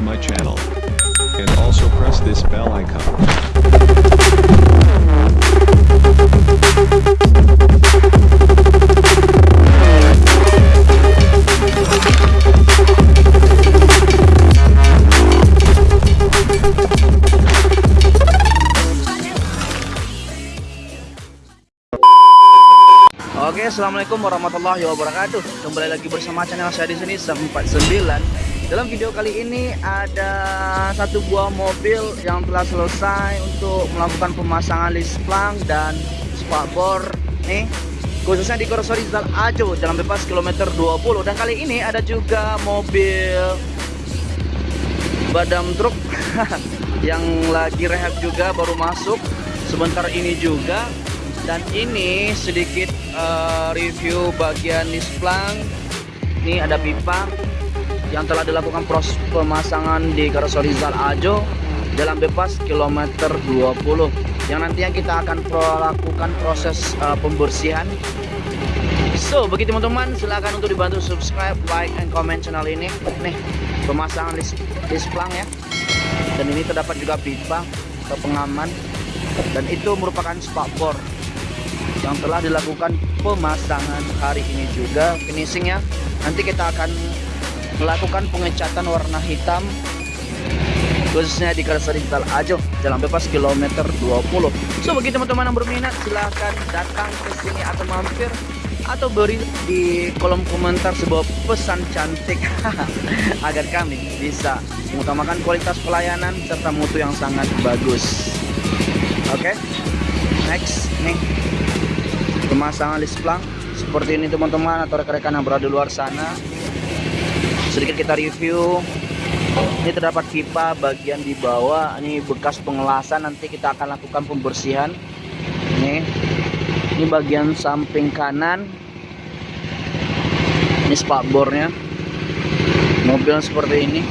to my channel. And also press this bell icon. Oke, assalamualaikum warahmatullahi wabarakatuh. Kembali lagi bersama channel saya di sini 49. Dalam video kali ini ada satu buah mobil yang telah selesai untuk melakukan pemasangan list plank dan spakbor nih. Khususnya di Korso Rizal Ajo jalan bebas kilometer 20 dan kali ini ada juga mobil badam truk yang lagi rehab juga baru masuk sebentar ini juga. Dan ini sedikit uh, review bagian displang ini ada pipa yang telah dilakukan proses pemasangan di Karoseri Rizal Ajo jalan bebas kilometer 20 yang nantinya kita akan pro lakukan proses uh, pembersihan. So bagi teman-teman silahkan untuk dibantu subscribe like and comment channel ini. Nih pemasangan list displang ya. Dan ini terdapat juga pipa atau pengaman. Dan itu merupakan spakbor yang telah dilakukan pemasangan hari ini juga. Finishingnya nanti kita akan melakukan pengecatan warna hitam khususnya di Karsari Digital Ajo jalan bebas kilometer 20 so bagi teman-teman yang berminat silahkan datang ke sini atau mampir atau beri di kolom komentar sebuah pesan cantik. Agar kami bisa mengutamakan kualitas pelayanan serta mutu yang sangat bagus. Oke okay? next nih. Pemasangan list plank seperti ini teman-teman atau rekan-rekan yang berada di luar sana sedikit kita review. Ini terdapat pipa bagian di bawah. Ini bekas pengelasan. Nanti kita akan lakukan pembersihan. Ini. Ini bagian samping kanan. Ini spakbornya. Mobil seperti ini.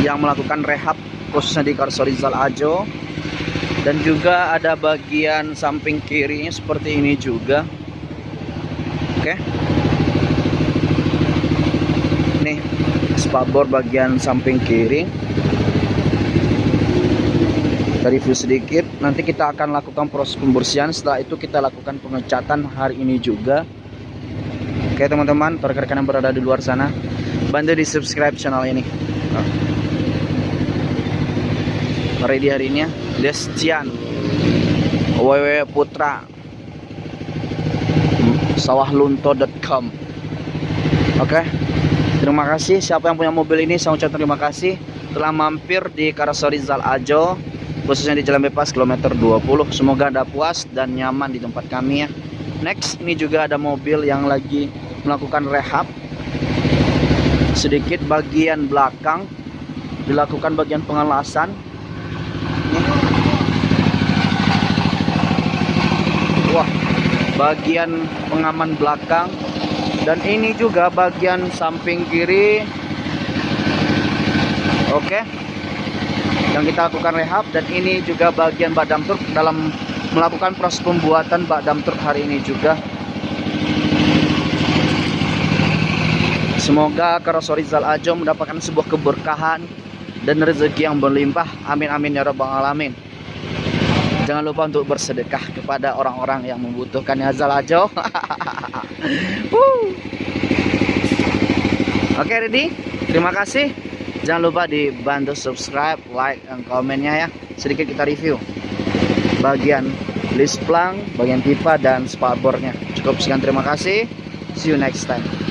Yang melakukan rehab khususnya di Karsorizal Ajo. Dan juga ada bagian samping kirinya seperti ini juga. Oke nih. Spakbor bagian samping kiri. Dari view sedikit. Nanti kita akan lakukan proses pembersihan. Setelah itu kita lakukan pengecatan hari ini juga. Oke teman-teman. Rekan-rekan yang berada di luar sana. Bantu di subscribe channel ini. Ready harinya Destian. WW Putra. Sawahlunto.com oke. okay. Terima kasih. Siapa yang punya mobil ini saya ucapkan terima kasih. Telah mampir di Karasori Zal Ajo khususnya di Jalan Bebas kilometer 20 semoga anda puas dan nyaman di tempat kami ya. Next ini juga ada mobil yang lagi melakukan rehab. Sedikit bagian belakang dilakukan bagian pengelasan. Wah bagian pengaman belakang dan ini juga bagian samping kiri. Oke. Yang kita lakukan rehab dan ini juga bagian bak dam truk dalam melakukan proses pembuatan bak dam truk hari ini juga. Semoga Karosori Zal Ajo mendapatkan sebuah keberkahan dan rezeki yang berlimpah. Amin amin ya rabbal alamin jangan lupa untuk bersedekah kepada orang-orang yang membutuhkan ya Zal Ajo oke okay, ready terima kasih. Jangan lupa dibantu subscribe like dan komennya ya. Sedikit kita review. Bagian list plank bagian pipa dan spakbornya cukup sekian terima kasih. See you next time